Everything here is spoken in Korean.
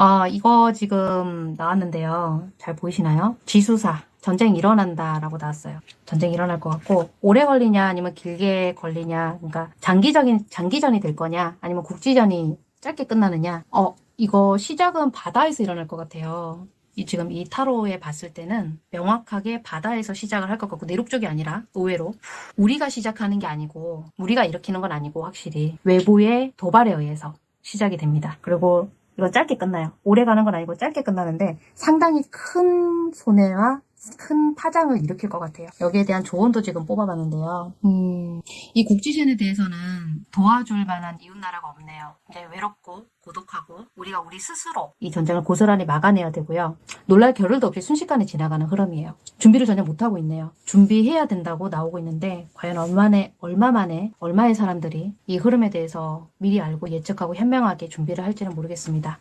아, 이거 지금 나왔는데요. 잘 보이시나요? 지수사. 전쟁 일어난다라고 나왔어요. 전쟁 일어날 것 같고 오래 걸리냐 아니면 길게 걸리냐 그러니까 장기적인 장기전이 될 거냐 아니면 국지전이 짧게 끝나느냐 어 이거 시작은 바다에서 일어날 것 같아요. 이 지금 이 타로에 봤을 때는 명확하게 바다에서 시작을 할 것 같고 내륙 쪽이 아니라 의외로 우리가 시작하는 게 아니고 우리가 일으키는 건 아니고 확실히 외부의 도발에 의해서 시작이 됩니다. 그리고 이건 짧게 끝나요. 오래 가는 건 아니고 짧게 끝나는데 상당히 큰 손해와 큰 파장을 일으킬 것 같아요. 여기에 대한 조언도 지금 뽑아봤는데요. 음, 이 국지전에 대해서는 도와줄 만한 이웃나라가 없네요. 이제 외롭고 고독하고 우리가 우리 스스로 이 전쟁을 고스란히 막아내야 되고요. 놀랄 겨를도 없이 순식간에 지나가는 흐름이에요. 준비를 전혀 못하고 있네요. 준비해야 된다고 나오고 있는데 과연 얼마만에, 얼마 만에 얼마의 사람들이 이 흐름에 대해서 미리 알고 예측하고 현명하게 준비를 할지는 모르겠습니다.